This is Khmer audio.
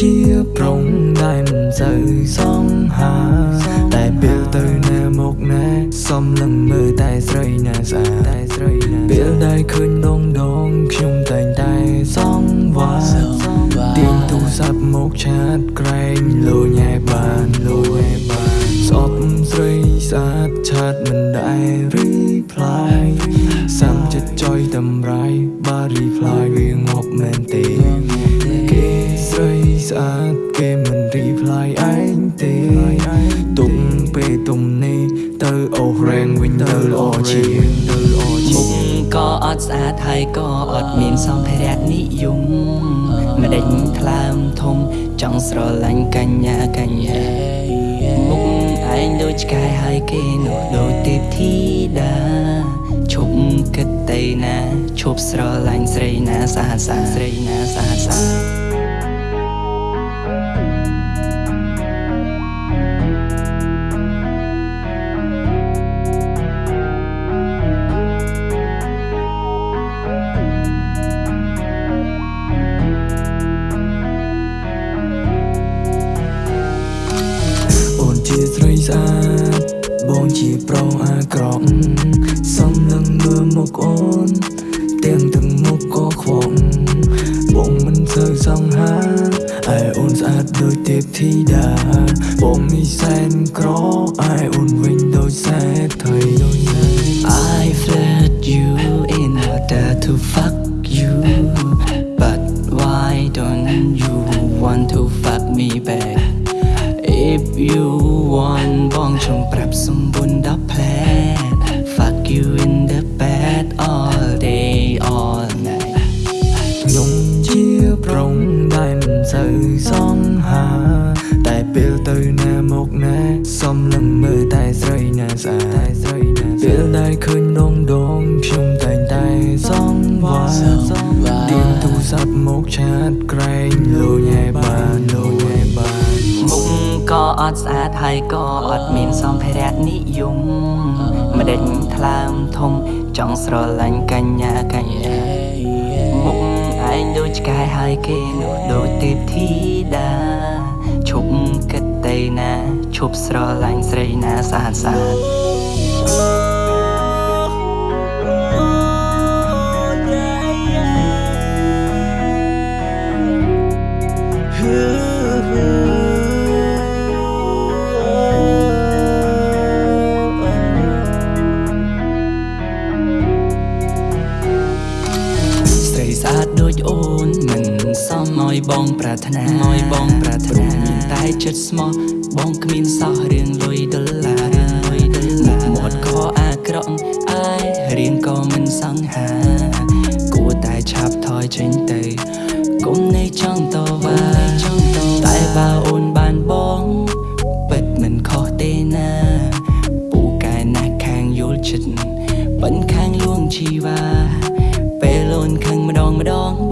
ប្រុងដែលមិនសូវសង្ហាតែពេលទៅណាមកណាសំលឹងមើលតែស្រីណាស្អាតតែស្រីណាពេលដែលឃើញដងដងខ្ញុំតែងតែសង្វាទាញទូរស័ព្ទមកឆាតក្រែងលូញ៉ែបានលូញ៉ែបានស្អប់ស្រីស្អាតឆាតមិនដែល reply សាំចិត្តចុយតម្រៃបា reply វាងាប់មែនទេគេ ស្រីស្អាតគេមិន reply ឯងទេទុំពេលទុំនេះទៅអូរែងវិញទៅល្អជាងទៅល្អជាមុខងក៏អត់ស្អាតហើយក៏អត់មានសម្ភារៈនិយមម្ដេចថ្លើមធំចង់ស្រឡាញ់កញ្ញាកញ្ញាមុខឯងដូចឆ្កែហើយគេនោះដូចទេពធីតាឈប់គិតទៅណាឈប់ស្រឡាញ់ស្រីណាស្អាតស្អាតស្រីណាស្អាតស្ស្រីស្អាតបងជាប្រុសអាក្រក់សំលឹងមើលមុខអូនទាំងទាំងមុខក៏ខ្វក់បងមិនសូវសង្ហាឯអូនស្អាតដូចទេពធីតាបងនេះសែនក្រឯអូនវិញដូចសេដ្ឋី I flirt you in order to fuck you But why don't you want to fuck me back ខ្ញុំជាប្រុងដែលមិនសូវសង្ហា តែពេលទៅណាមកណាសំលឹងមើលតែស្រីណាស្អាតតែស្រីណាពេលដែលឃើញដងដងខ្ញុំតែងតែសង្វាទាញទូរស័ព្ទមកឆាតក្រែងលូញ៉ែបានលូញ៉ែបានមុខក៏អត់ស្អាតហើយក៏អត់មានសម្ភារៈនិយមម្ដេចថ្លើមធំចង់ស្រឡាញ់កញ្ញាកញ្ញាមុខឯ ងដូចឆ្កែហើយគេនោះដូចទេពធីតាឈប់គិតទៅណាឈប់ស្រឡាញ់ស្រីណាស្អាតស្អាត យបងប្រាថ្នាណយបងប្រាថ្នាមានតែចិត្តស្មោះបងគ្មានសោះរឿងលុយដុល្លាររឿងលុយដុល្លារមាត់ខអាក្រក់អើយរៀងក៏មិនសង្ហាគួរតែឆាប់ថយចេញទៅគុំនៃចង់តវ៉ាតែបើអូនបានបងពិតមិនខុសទេណាពូកែណាស់ខាងយល់ចិត្តបិណ្ឌខាងលួងជីវ៉ាពេលអូនខឹងម្ដងម្ដង